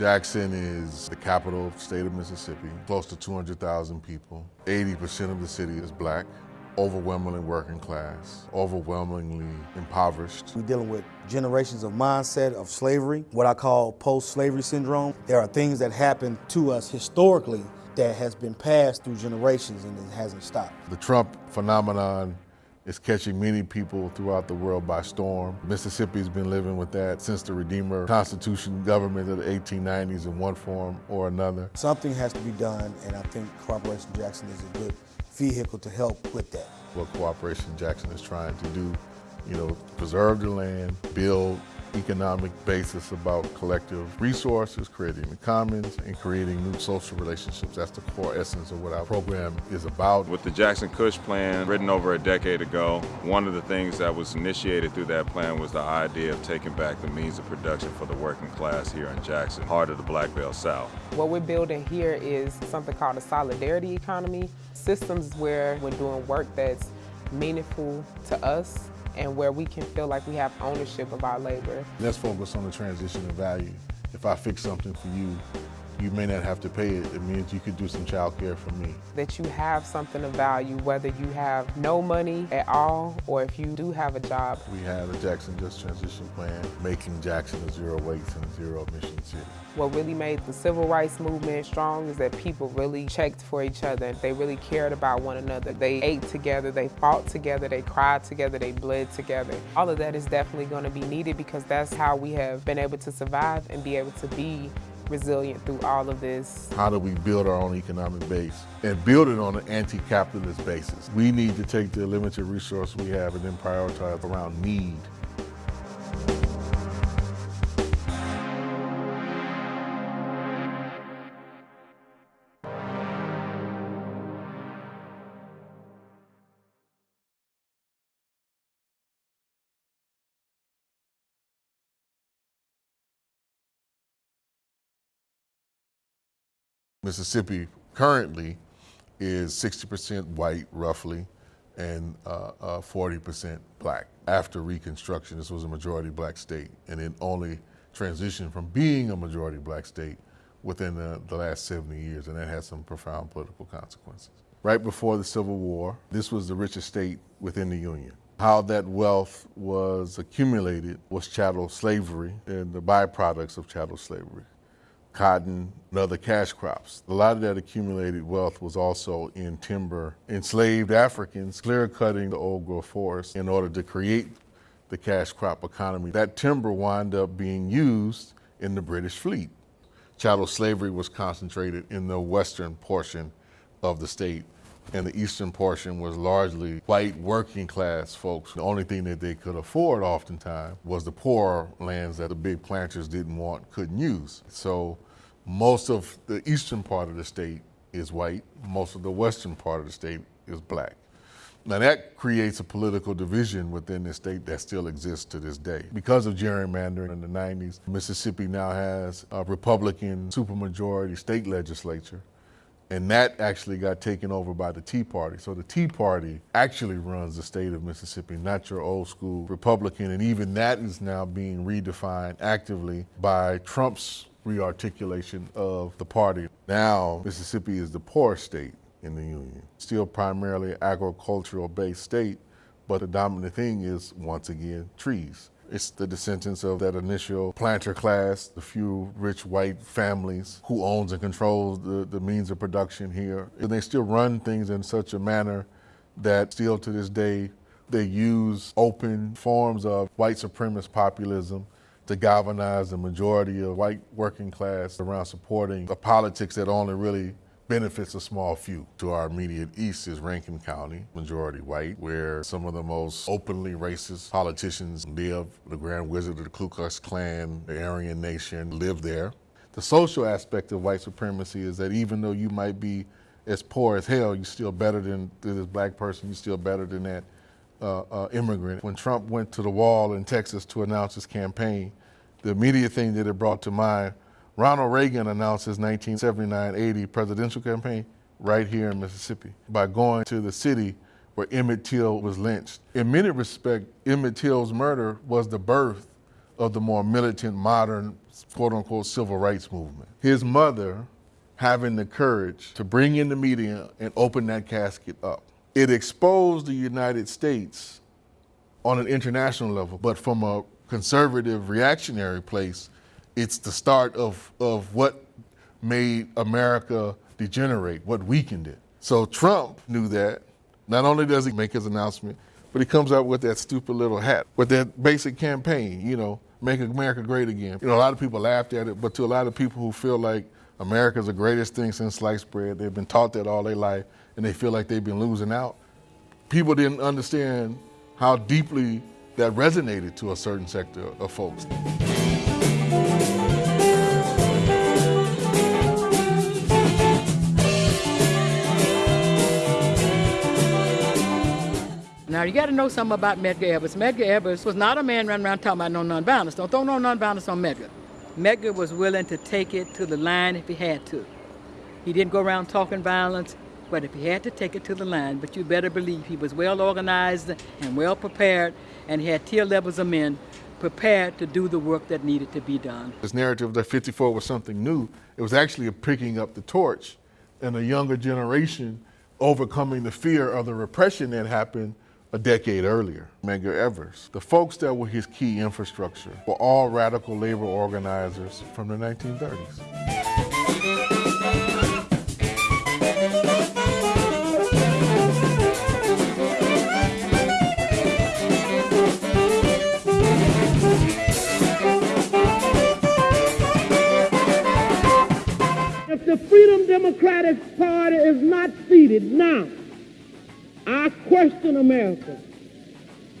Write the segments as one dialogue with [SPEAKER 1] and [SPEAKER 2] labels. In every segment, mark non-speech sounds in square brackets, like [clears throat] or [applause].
[SPEAKER 1] Jackson is the capital of the state of Mississippi, close to 200,000 people. 80% of the city is black, overwhelmingly working class, overwhelmingly impoverished.
[SPEAKER 2] We're dealing with generations of mindset of slavery, what I call post-slavery syndrome. There are things that happen to us historically that has been passed through generations and it hasn't stopped.
[SPEAKER 1] The Trump phenomenon is catching many people throughout the world by storm. Mississippi's been living with that since the Redeemer Constitution government of the 1890s in one form or another.
[SPEAKER 2] Something has to be done, and I think Cooperation Jackson is a good vehicle to help with that.
[SPEAKER 1] What Cooperation Jackson is trying to do, you know, preserve the land, build economic basis about collective resources, creating the commons, and creating new social relationships. That's the core essence of what our program is about.
[SPEAKER 3] With the Jackson Kush plan, written over a decade ago, one of the things that was initiated through that plan was the idea of taking back the means of production for the working class here in Jackson, heart of the Black Belt South.
[SPEAKER 4] What we're building here is something called a solidarity economy, systems where we're doing work that's meaningful to us and where we can feel like we have ownership of our labor.
[SPEAKER 1] Let's focus on the transition of value. If I fix something for you, you may not have to pay it. It means you could do some child care for me.
[SPEAKER 4] That you have something of value, whether you have no money at all or if you do have a job.
[SPEAKER 1] We have a Jackson Just Transition Plan, making Jackson a zero waste and zero emission city.
[SPEAKER 4] What really made the civil rights movement strong is that people really checked for each other. They really cared about one another. They ate together, they fought together, they cried together, they bled together. All of that is definitely going to be needed because that's how we have been able to survive and be able to be resilient through all of this.
[SPEAKER 1] How do we build our own economic base and build it on an anti-capitalist basis? We need to take the limited resource we have and then prioritize around need. Mississippi currently is 60% white, roughly, and 40% uh, uh, black. After Reconstruction, this was a majority black state, and it only transitioned from being a majority black state within the, the last 70 years, and that had some profound political consequences. Right before the Civil War, this was the richest state within the Union. How that wealth was accumulated was chattel slavery and the byproducts of chattel slavery cotton, and other cash crops. A lot of that accumulated wealth was also in timber. Enslaved Africans clear cutting the old growth forest in order to create the cash crop economy. That timber wound up being used in the British fleet. Chattel slavery was concentrated in the western portion of the state and the eastern portion was largely white working class folks. The only thing that they could afford oftentimes was the poor lands that the big planters didn't want, couldn't use. So most of the eastern part of the state is white, most of the western part of the state is black. Now that creates a political division within the state that still exists to this day. Because of gerrymandering in the 90s, Mississippi now has a Republican supermajority state legislature and that actually got taken over by the Tea Party. So the Tea Party actually runs the state of Mississippi, not your old school Republican. And even that is now being redefined actively by Trump's rearticulation of the party. Now, Mississippi is the poorest state in the Union. Still primarily agricultural based state, but the dominant thing is, once again, trees. It's the descendants of that initial planter class, the few rich white families who owns and controls the, the means of production here. And they still run things in such a manner that still to this day, they use open forms of white supremacist populism to galvanize the majority of white working class around supporting a politics that only really benefits a small few. To our immediate east is Rankin County, majority white, where some of the most openly racist politicians live. The Grand Wizard of the Ku Klux Klan, the Aryan Nation live there. The social aspect of white supremacy is that even though you might be as poor as hell, you're still better than, this black person, you're still better than that uh, uh, immigrant. When Trump went to the wall in Texas to announce his campaign, the immediate thing that it brought to mind Ronald Reagan announced his 1979-80 presidential campaign right here in Mississippi by going to the city where Emmett Till was lynched. In many respects, Emmett Till's murder was the birth of the more militant, modern, quote unquote, civil rights movement. His mother having the courage to bring in the media and open that casket up. It exposed the United States on an international level, but from a conservative, reactionary place, it's the start of, of what made America degenerate, what weakened it. So Trump knew that. Not only does he make his announcement, but he comes out with that stupid little hat, with that basic campaign, you know, make America great again. You know, a lot of people laughed at it, but to a lot of people who feel like America's the greatest thing since sliced bread, they've been taught that all their life, and they feel like they've been losing out. People didn't understand how deeply that resonated to a certain sector of folks.
[SPEAKER 5] Now you got to know something about Medgar Evers. Medgar Evers was not a man running around talking about no nonviolence. Don't throw no nonviolence on Medgar. Medgar was willing to take it to the line if he had to. He didn't go around talking violence, but if he had to take it to the line, but you better believe he was well organized and well prepared, and he had tier levels of men prepared to do the work that needed to be done.
[SPEAKER 1] This narrative that 54 was something new, it was actually a picking up the torch and a younger generation overcoming the fear of the repression that happened a decade earlier. Medgar Evers, the folks that were his key infrastructure, were all radical labor organizers from the 1930s.
[SPEAKER 6] If the Freedom Democratic Party is not seated now, I question America.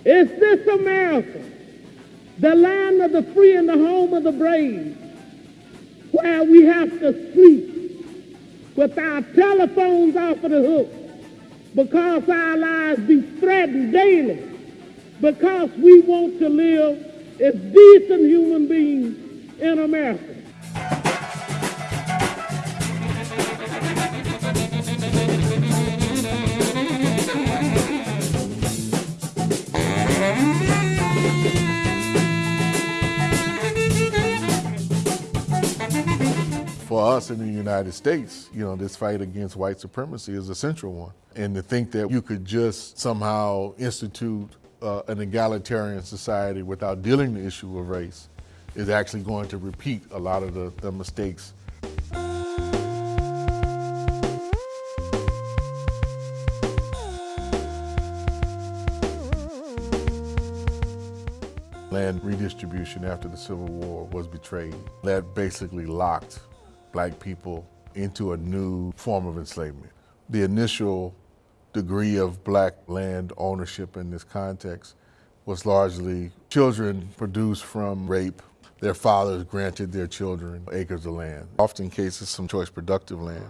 [SPEAKER 6] Is this America, the land of the free and the home of the brave, where we have to sleep with our telephones off of the hook because our lives be threatened daily because we want to live as decent human beings in America?
[SPEAKER 1] Us in the United States, you know, this fight against white supremacy is a central one. And to think that you could just somehow institute uh, an egalitarian society without dealing the issue of race is actually going to repeat a lot of the, the mistakes land redistribution after the Civil War was betrayed. That basically locked black people into a new form of enslavement. The initial degree of black land ownership in this context was largely children produced from rape. Their fathers granted their children acres of land, often cases some choice productive land.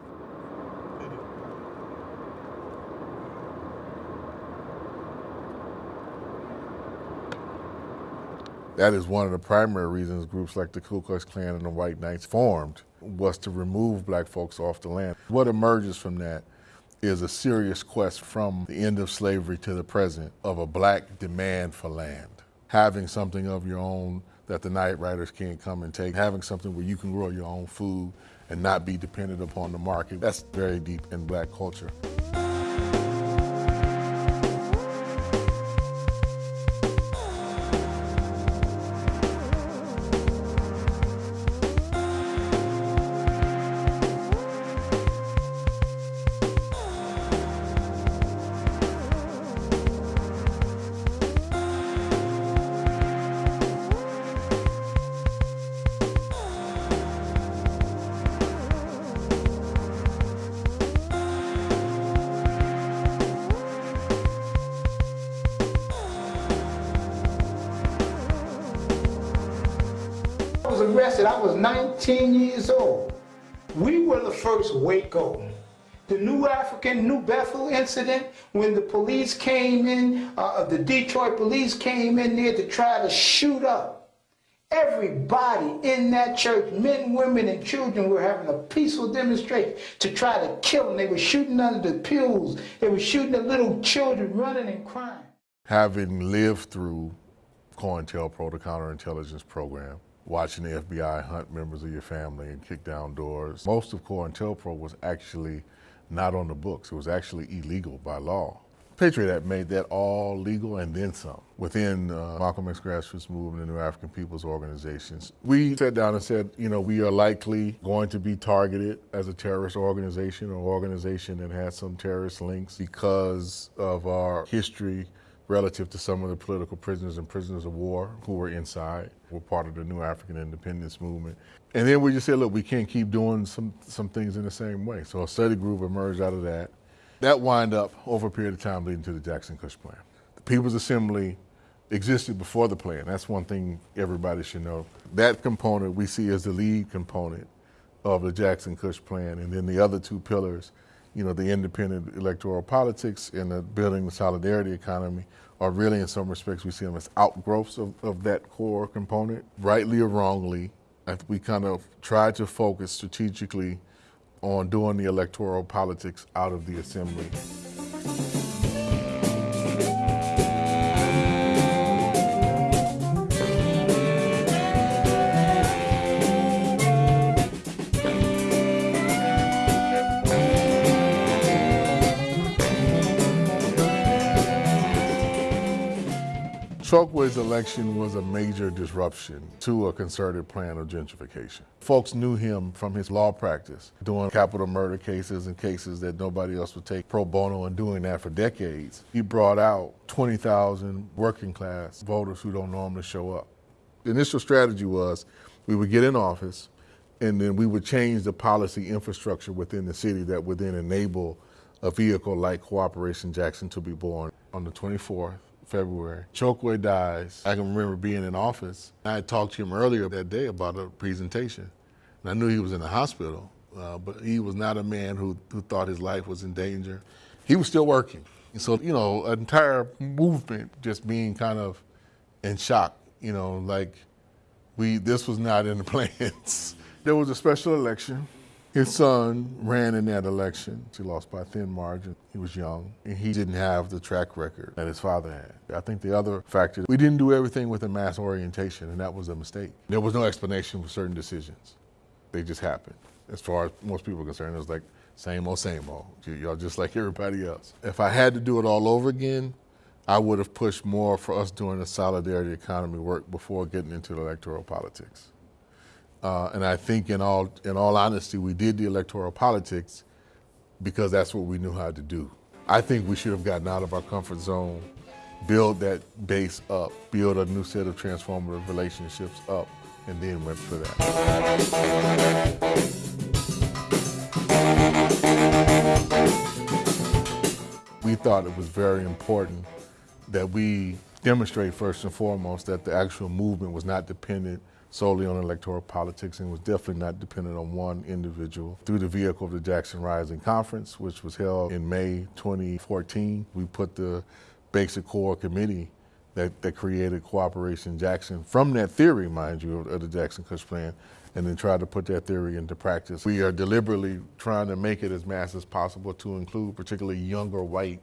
[SPEAKER 1] That is one of the primary reasons groups like the Ku Klux Klan and the White Knights formed, was to remove black folks off the land. What emerges from that is a serious quest from the end of slavery to the present of a black demand for land. Having something of your own that the night riders can't come and take, having something where you can grow your own food and not be dependent upon the market. That's very deep in black culture.
[SPEAKER 7] Arrested, I was 19 years old. We were the first Waco. The New African, New Bethel incident, when the police came in, uh, the Detroit police came in there to try to shoot up. Everybody in that church, men, women, and children were having a peaceful demonstration to try to kill them. They were shooting under the pews. They were shooting at little children running and crying.
[SPEAKER 1] having lived through COINTELPRO, the counterintelligence program, watching the FBI hunt members of your family and kick down doors. Most of COINTELPRO was actually not on the books. It was actually illegal by law. Patriot Act made that all legal and then some within uh, Malcolm X grassroots movement and New Afrikan Peoples Organizations. We sat down and said, you know, we are likely going to be targeted as a terrorist organization or organization that has some terrorist links because of our history relative to some of the political prisoners and prisoners of war who were inside, were part of the New African Independence Movement. And then we just said, look, we can't keep doing some, some things in the same way. So a study group emerged out of that. That wind up over a period of time leading to the Jackson Kush Plan. The People's Assembly existed before the plan. That's one thing everybody should know. That component we see as the lead component of the Jackson Kush Plan. And then the other two pillars, you know, the independent electoral politics and the building the solidarity economy are really in some respects we see them as outgrowths of, of that core component. Rightly or wrongly, we kind of tried to focus strategically on doing the electoral politics out of the assembly. Chokwe's election was a major disruption to a concerted plan of gentrification. Folks knew him from his law practice, doing capital murder cases and cases that nobody else would take pro bono and doing that for decades. He brought out 20,000 working class voters who don't normally show up. The initial strategy was we would get in office and then we would change the policy infrastructure within the city that would then enable a vehicle like Cooperation Jackson to be born on the 24th February. Chokwe dies. I can remember being in office. I had talked to him earlier that day about a presentation. And I knew he was in the hospital, uh, but he was not a man who, who thought his life was in danger. He was still working. So, you know, an entire movement just being kind of in shock, you know, like we, this was not in the [laughs] plans. there was a special election. His son ran in that election. He lost by a thin margin. He was young, and he didn't have the track record that his father had. I think the other factor, we didn't do everything with a mass orientation, and that was a mistake. There was no explanation for certain decisions. They just happened. As far as most people are concerned, it was like, same old, same old. Y'all just like everybody else. If I had to do it all over again, I would have pushed more for us doing the solidarity economy work before getting into electoral politics. Uh, and I think, in all in all honesty, we did the electoral politics because that's what we knew how to do. I think we should have gotten out of our comfort zone, build that base up, build a new set of transformative relationships up, and then went for that. We thought it was very important that we demonstrate first and foremost that the actual movement was not dependent solely on electoral politics and was definitely not dependent on one individual. Through the vehicle of the Jackson Rising Conference, which was held in May 2014, we put the basic core committee that, that created Cooperation Jackson from that theory, mind you, of, of the Jackson Kush Plan, and then tried to put that theory into practice. We are deliberately trying to make it as mass as possible to include particularly younger white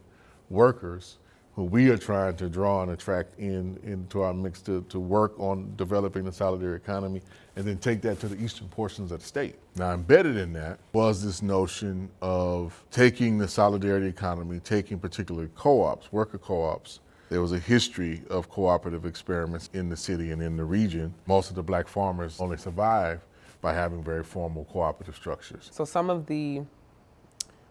[SPEAKER 1] workers who we are trying to draw and attract in into our mix to, to work on developing the solidarity economy and then take that to the eastern portions of the state. Now embedded in that was this notion of taking the solidarity economy, taking particularly co-ops, worker co-ops, there was a history of cooperative experiments in the city and in the region. Most of the black farmers only survived by having very formal cooperative structures.
[SPEAKER 4] So some of the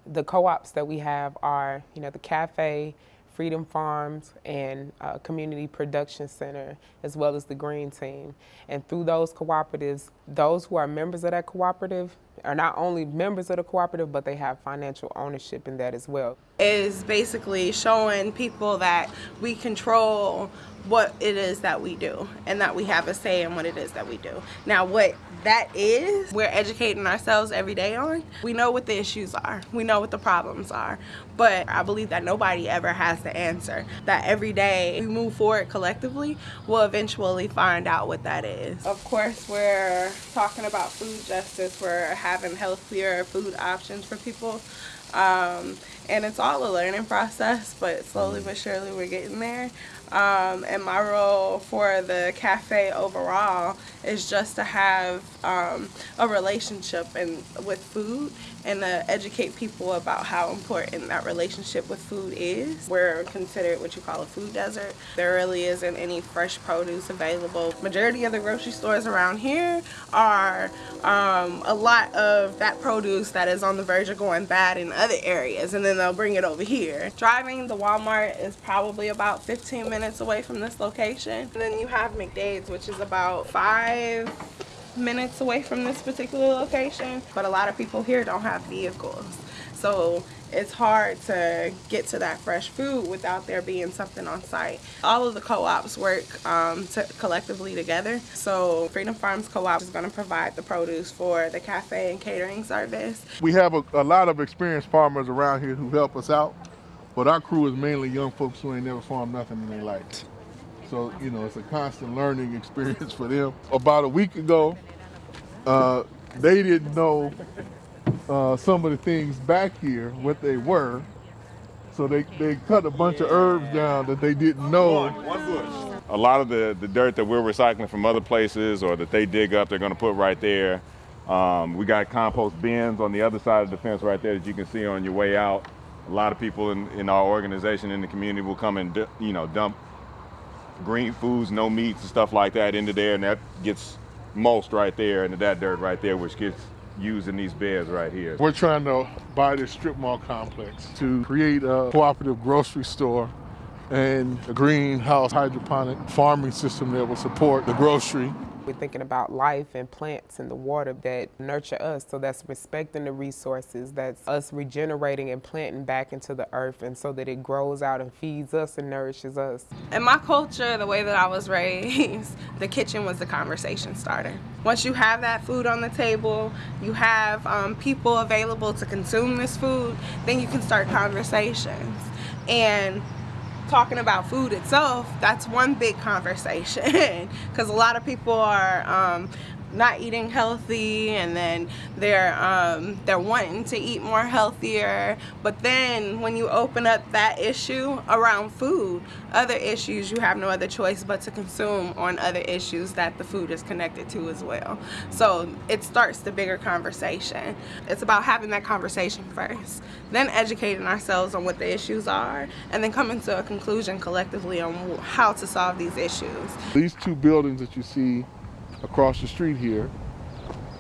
[SPEAKER 4] the co-ops that we have are, you know, the cafe, Freedom Farms and uh, Community Production Center, as well as the Green Team. And through those cooperatives, those who are members of that cooperative are not only members of the cooperative, but they have financial ownership in that as well.
[SPEAKER 8] Is basically showing people that we control what it is that we do and that we have a say in what it is that we do. Now, what that is, we're educating ourselves every day on. We know what the issues are, we know what the problems are, but I believe that nobody ever has the answer. That every day we move forward collectively, we'll eventually find out what that is. Of course, we're talking about food justice, we're having healthier food options for people Um, and it's all a learning process, but slowly but surely we're getting there. Um, and my role for the cafe overall is just to have um, a relationship and with food and to educate people about how important that relationship with food is. We're considered what you call a food desert. There really isn't any fresh produce available. Majority of the grocery stores around here are um, a lot of that produce that is on the verge of going bad in other areas and then they'll bring it over here. Driving the Walmart is probably about 15 minutes away from this location. And then you have McDade's which is about five minutes away from this particular location but a lot of people here don't have vehicles so it's hard to get to that fresh food without there being something on site. All of the co-ops work um, to collectively together. So Freedom Farms Co-op is going to provide the produce for the cafe and catering service.
[SPEAKER 1] We have a, a lot of experienced farmers around here who help us out, but our crew is mainly young folks who ain't never farmed nothing in their life. So, you know, it's a constant learning experience for them. About a week ago, uh, they didn't know uh, some of the things back here, what they were. So they, they cut a bunch of herbs down that they didn't know.
[SPEAKER 3] A lot of the, the dirt that we're recycling from other places or that they dig up, they're to put right there. Um, we got compost bins on the other side of the fence right there that you can see on your way out. A lot of people in, in our organization in the community will come and you know dump green foods, no meats and stuff like that into there, and that gets mulched right there into that dirt right there, which gets used in these beds right here.
[SPEAKER 1] We're trying to buy this strip mall complex to create a cooperative grocery store and a greenhouse hydroponic farming system that will support the grocery
[SPEAKER 4] we're thinking about life and plants and the water that nurture us. So that's respecting the resources. That's us regenerating and planting back into the earth and so that it grows out and feeds us and nourishes us.
[SPEAKER 8] In my culture, the way that I was [laughs] raised, the kitchen was the conversation starter. Once you have that food on the table, you have um, people available to consume this food, then you can start conversations. And talking about food itself, that's one big conversation. [laughs] Because a lot of people are um, not eating healthy and then they're um, they're wanting to eat more healthier. But then when you open up that issue around food other issues you have no other choice but to consume on other issues that the food is connected to as well. So it starts the bigger conversation. It's about having that conversation first then educating ourselves on what the issues are and then coming to a conclusion collectively on how to solve these issues.
[SPEAKER 1] These two buildings that you see across the street here.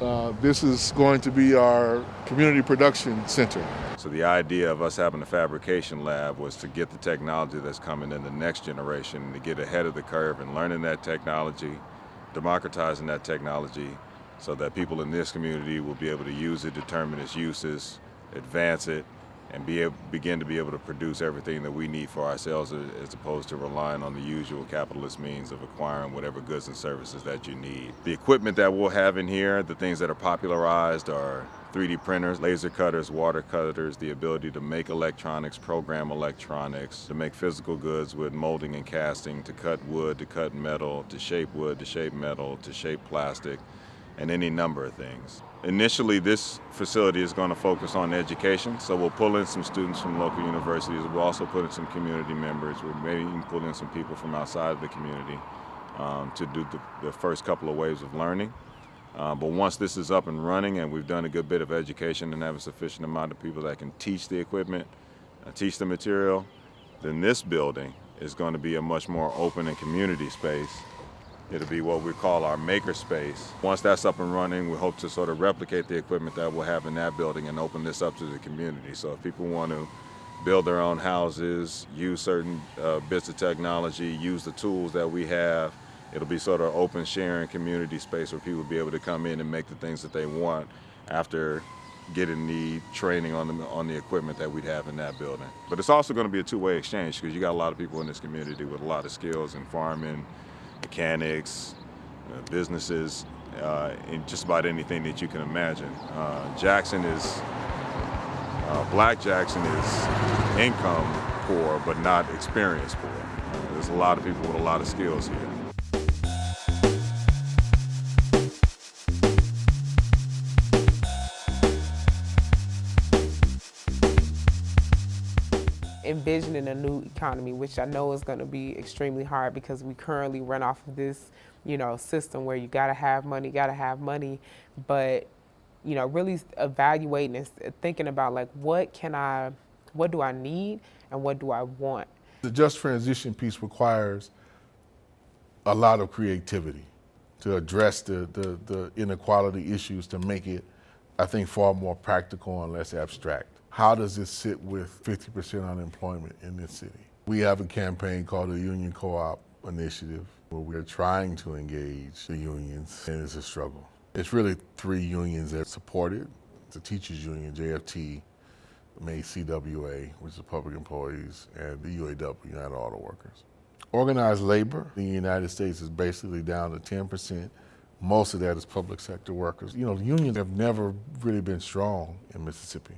[SPEAKER 1] Uh, this is going to be our community production center.
[SPEAKER 3] So the idea of us having a fabrication lab was to get the technology that's coming in the next generation, to get ahead of the curve and learning that technology, democratizing that technology so that people in this community will be able to use it, determine its uses, advance it, and be able, begin to be able to produce everything that we need for ourselves as opposed to relying on the usual capitalist means of acquiring whatever goods and services that you need. The equipment that we'll have in here, the things that are popularized are 3D printers, laser cutters, water cutters, the ability to make electronics, program electronics, to make physical goods with molding and casting, to cut wood, to cut metal, to shape wood, to shape metal, to shape plastic, and any number of things. Initially, this facility is going to focus on education, so we'll pull in some students from local universities. We'll also put in some community members. We'll maybe even pull in some people from outside of the community um, to do the, the, first couple of waves of learning. Uh, but once this is up and running and we've done a good bit of education and have a sufficient amount of people that can teach the equipment, uh, teach the material, then this building is going to be a much more open and community space It'll be what we call our maker space. Once that's up and running, we hope to sort of replicate the equipment that we'll have in that building and open this up to the community. So if people want to build their own houses, use certain uh, bits of technology, use the tools that we have, it'll be sort of open sharing community space where people will be able to come in and make the things that they want after getting the training on the on the equipment that we'd have in that building. But it's also going to be a two-way exchange because you got a lot of people in this community with a lot of skills in farming, mechanics, uh, businesses, uh, and just about anything that you can imagine. Uh, Jackson is, uh, Black Jackson is income poor, but not experience poor. there's a lot of people with a lot of skills here.
[SPEAKER 4] Envisioning a new economy, which I know is going to be extremely hard because we currently run off of this, you know, system where you got to have money, got to have money, but you know, really evaluating and thinking about like what can I, what do I need and what do I want.
[SPEAKER 1] The just transition piece requires a lot of creativity to address the, the, the inequality issues to make it, I think, far more practical and less abstract. How does this sit with 50% unemployment in this city? We have a campaign called the Union Co-op Initiative where we're trying to engage the unions and it's a struggle. It's really three unions that support it. The teachers union, JFT, MAY CWA, which is the public employees, and the UAW, United Auto Workers. Organized labor in the United States is basically down to 10%. Most of that is public sector workers. You know, unions have never really been strong in Mississippi.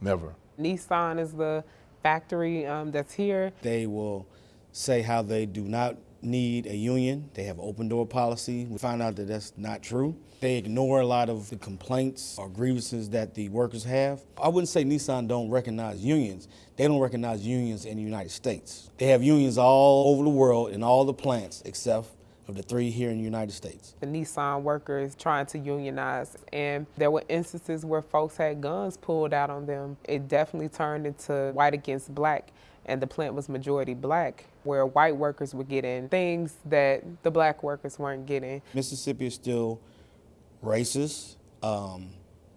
[SPEAKER 1] Never.
[SPEAKER 4] Nissan is the factory um, that's here.
[SPEAKER 2] They will say how they do not need a union. They have open door policy. We find out that that's not true. They ignore a lot of the complaints or grievances that the workers have. I wouldn't say Nissan don't recognize unions. They don't recognize unions in the United States. They have unions all over the world in all the plants except of the three here in the United States.
[SPEAKER 4] The Nissan workers trying to unionize, and there were instances where folks had guns pulled out on them. It definitely turned into white against black, and the plant was majority black, where white workers were getting things that the black workers weren't getting.
[SPEAKER 2] Mississippi is still racist. Um,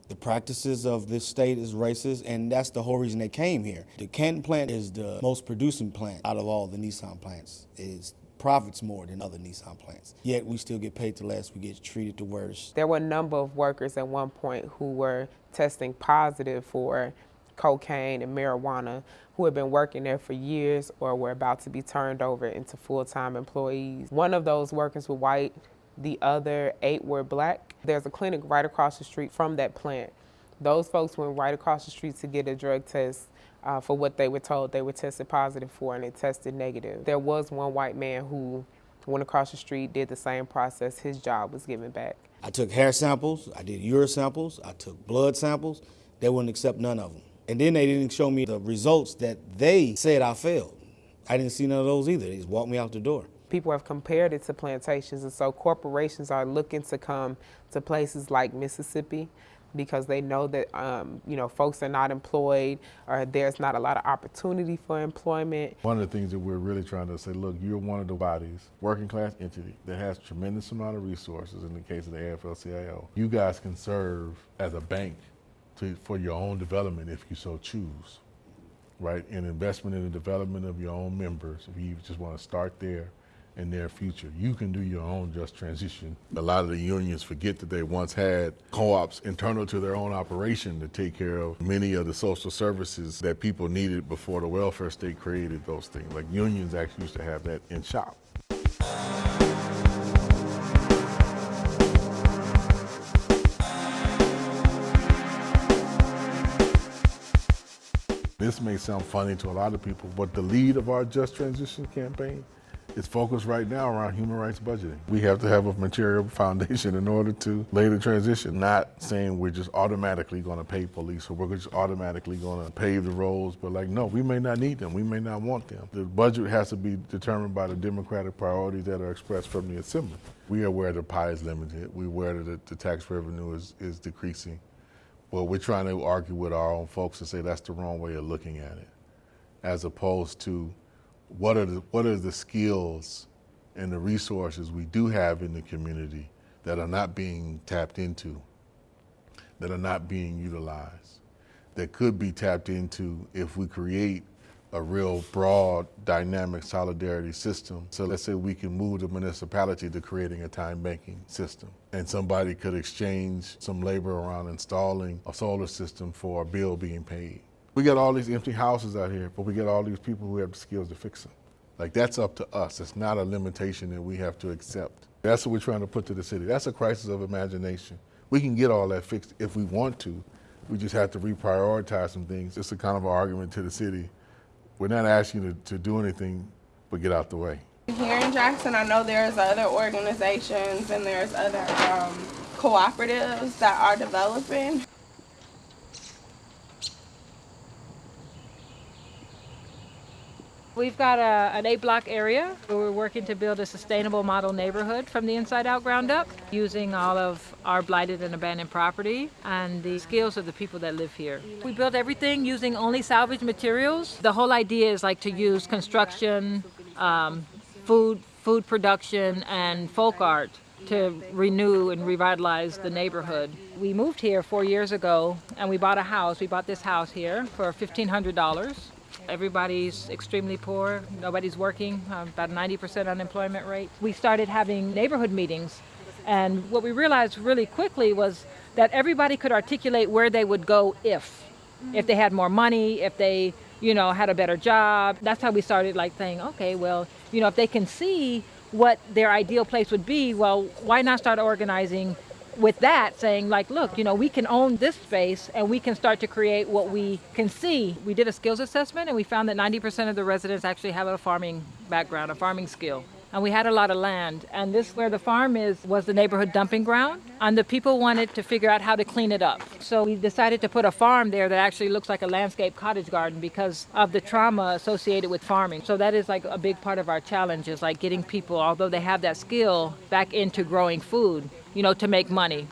[SPEAKER 2] the practices of this state is racist, and that's the whole reason they came here. The Canton plant is the most producing plant out of all the Nissan plants. It's profits more than other Nissan plants. Yet we still get paid the less, we get treated the worst.
[SPEAKER 4] There were a number of workers at one point who were testing positive for cocaine and marijuana who had been working there for years or were about to be turned over into full-time employees. One of those workers was white, the other eight were black. There's a clinic right across the street from that plant. Those folks went right across the street to get a drug test uh, for what they were told they were tested positive for and it tested negative. There was one white man who went across the street, did the same process, his job was given back.
[SPEAKER 2] I took hair samples, I did urine samples, I took blood samples. They wouldn't accept none of them. And then they didn't show me the results that they said I failed. I didn't see none of those either. They just walked me out the door.
[SPEAKER 4] People have compared it to plantations, and so corporations are looking to come to places like Mississippi because they know that um, you know folks are not employed or there's not a lot of opportunity for employment.
[SPEAKER 1] One of the things that we're really trying to say, look, you're one of the bodies, working class entity that has tremendous amount of resources in the case of the AFL-CIO. You guys can serve as a bank to, for your own development if you so choose, right? An investment in the development of your own members, if you just want to start there in their future. You can do your own just transition. A lot of the unions forget that they once had co-ops internal to their own operation to take care of many of the social services that people needed before the welfare state created those things. Like unions actually used to have that in shop. This may sound funny to a lot of people, but the lead of our Just Transition campaign is focused right now around human rights budgeting. We have to have a material [laughs] foundation in order to lay the transition, not saying we're just automatically going to pay police or we're just automatically going to pave the roads, but like, no, we may not need them. We may not want them. The budget has to be determined by the democratic priorities that are expressed from the assembly. We are aware the pie is limited. We're aware that the tax revenue is, is decreasing. But we're trying to argue with our own folks and say that's the wrong way of looking at it, as opposed to what are the, what are the skills and the resources we do have in the community that are not being tapped into, that are not being utilized, that could be tapped into if we create a real broad dynamic solidarity system. So let's say we can move the municipality to creating a time banking system and somebody could exchange some labor around installing a solar system for a bill being paid. We got all these empty houses out here, but we got all these people who have the skills to fix them. Like that's up to us. It's not a limitation that we have to accept. That's what we're trying to put to the city. That's a crisis of imagination. We can get all that fixed if we want to. We just have to reprioritize some things. It's a kind of an argument to the city we're not asking you to, to do anything but get out the way.
[SPEAKER 8] Here in Jackson, I know there's other organizations and there's other um, cooperatives that are developing.
[SPEAKER 9] We've got a, an eight block area where we're working to build a sustainable model neighborhood from the inside out ground up using all of our blighted and abandoned property and the skills of the people that live here. We build everything using only salvage materials. The whole idea is like to use construction, um, food, food production, and folk art to renew and revitalize the neighborhood. We moved here four years ago and we bought a house. We bought this house here for $1,500. Everybody's extremely poor. Nobody's working, uh, about 90% unemployment rate. We started having neighborhood meetings. And what we realized really quickly was that everybody could articulate where they would go if. If they had more money, if they, you know, had a better job. That's how we started like saying, okay, well, you know, if they can see what their ideal place would be, well, why not start organizing with that saying like look you know we can own this space and we can start to create what we can see. We did a skills assessment and we found that 90% of the residents actually have a farming background a farming skill and we had a lot of land. And this where the farm is was the neighborhood dumping ground. And the people wanted to figure out how to clean it up. So we decided to put a farm there that actually looks like a landscape cottage garden because of the trauma associated with farming. So that is like a big part of our challenge is like getting people although they have that skill back into growing food you know, to make money.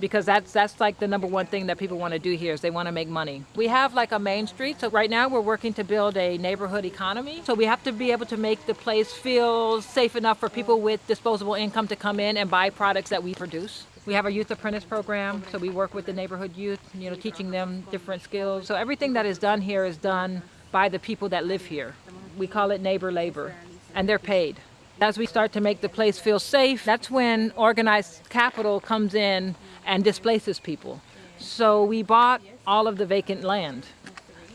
[SPEAKER 9] Because that's that's like the number one thing that people want to do here is they want to make money. We have like a main street, so right now we're working to build a neighborhood economy. So we have to be able to make the place feel safe enough for people with disposable income to come in and buy products that we produce. We have a youth apprentice program, so we work with the neighborhood youth, you know, teaching them different skills. So everything that is done here is done by the people that live here. We call it neighbor labor, and they're paid. As we start to make the place feel safe, that's when organized capital comes in and displaces people. So we bought all of the vacant land.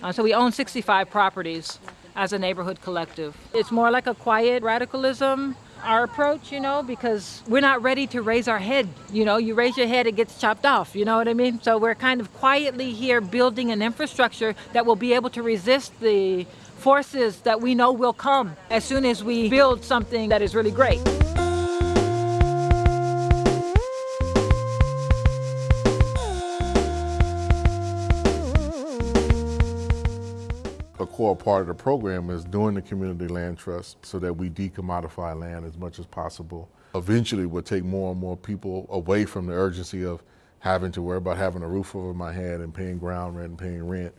[SPEAKER 9] Uh, so we own 65 properties as a neighborhood collective. It's more like a quiet radicalism, our approach, you know, because we're not ready to raise our head. You know, you raise your head, it gets chopped off, you know what I mean? So we're kind of quietly here building an infrastructure that will be able to resist the forces that we know will come as soon as we build something that is really great.
[SPEAKER 1] Core part of the program is doing the community land trust so that we decommodify land as much as possible. Eventually, we'll take more and more people away from the urgency of having to worry about having a roof over my head and paying ground rent and paying rent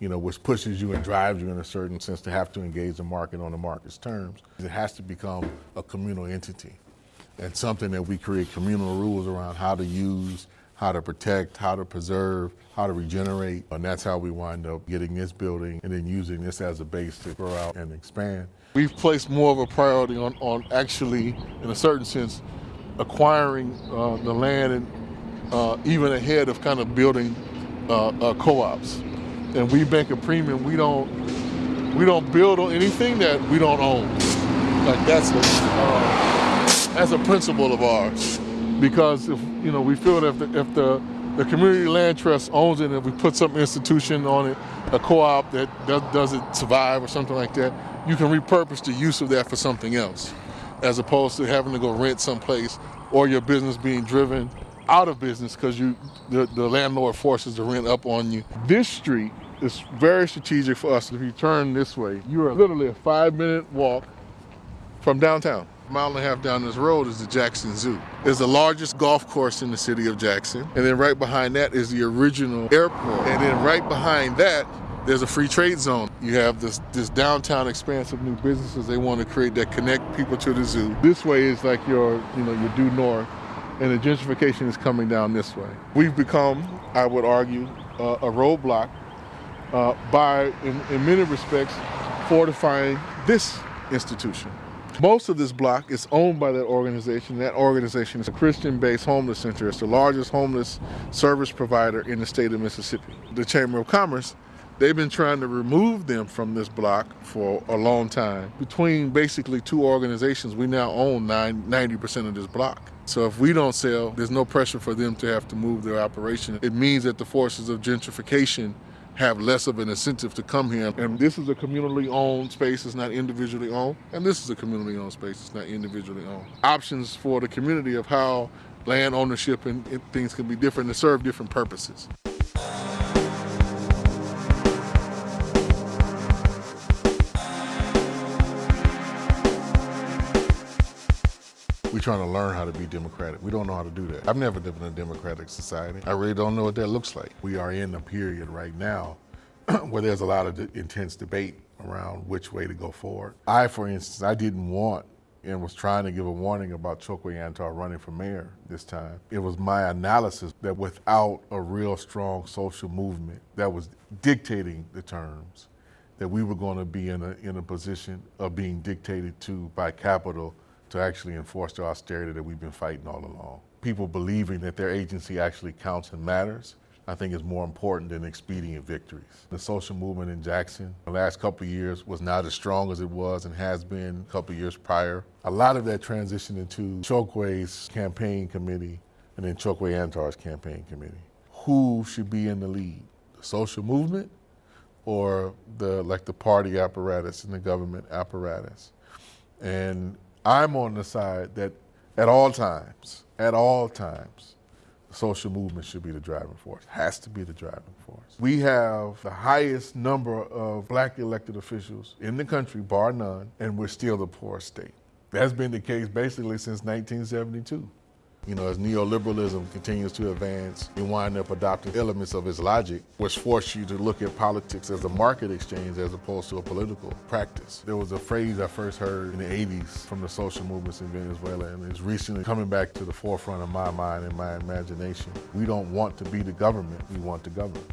[SPEAKER 1] you know, which pushes you and drives you in a certain sense to have to engage the market on the market's terms. It has to become a communal entity and something that we create communal rules around how to use, how to protect, how to preserve, how to regenerate. And that's how we wind up getting this building and then using this as a base to grow out and expand. We've placed more of a priority on, on actually, in a certain sense, acquiring uh, the land and uh, even ahead of kind of building uh, uh co-ops and we bank a premium, we don't we don't build on anything that we don't own. Like that's a uh, that's a principle of ours. Because if you know we feel that if the, if the the community land trust owns it and we put some institution on it, a co-op that does, doesn't survive or something like that, you can repurpose the use of that for something else, as opposed to having to go rent someplace or your business being driven out of business because you the, the landlord forces the rent up on you. This street is very strategic for us. If you turn this way, you are literally a five minute walk from downtown. Mile and a half down this road is the Jackson Zoo. It's the largest golf course in the city of Jackson. And then right behind that is the original airport. And then right behind that, there's a free trade zone. You have this, this downtown expanse of new businesses they want to create that connect people to the zoo. This way is like your, you know, your due north and the gentrification is coming down this way. We've become, I would argue, uh, a roadblock uh, by, in, in many respects, fortifying this institution. Most of this block is owned by that organization. That organization is a Christian-based homeless center. It's the largest homeless service provider in the state of Mississippi. The Chamber of Commerce, they've been trying to remove them from this block for a long time. Between basically two organizations, we now own 90% of this block. So if we don't sell, there's no pressure for them to have to move their operation. It means that the forces of gentrification have less of an incentive to come here. And this is a communally owned space, it's not individually owned. And this is a communally owned space, it's not individually owned. Options for the community of how land ownership and things can be different and serve different purposes. We're trying to learn how to be democratic. We don't know how to do that. I've never lived in a democratic society. I really don't know what that looks like. We are in a period right now [clears throat] where there's a lot of intense debate around which way to go forward. I, for instance, I didn't want and was trying to give a warning about Chokwe Antar running for mayor this time. It was my analysis that without a real strong social movement that was dictating the terms, that we were going to be in a, in a position of being dictated to by capital to actually enforce the austerity that we've been fighting all along. People believing that their agency actually counts and matters I think is more important than expedient victories. The social movement in Jackson the last couple of years was not as strong as it was and has been a couple of years prior. A lot of that transitioned into Chokwe's campaign committee and then Chokwe Antar's campaign committee. Who should be in the lead? The social movement or the like the party apparatus and the government apparatus? And I'm on the side that at all times, at all times, the social movement should be the driving force, has to be the driving force. We have the highest number of black elected officials in the country, bar none, and we're still the poorest state. That's been the case basically since 1972. You know, as neoliberalism continues to advance, you wind up adopting elements of its logic, which force you to look at politics as a market exchange as opposed to a political practice. There was a phrase I first heard in the 80s from the social movements in Venezuela, and it's recently coming back to the forefront of my mind and my imagination. We don't want to be the government, we want to govern.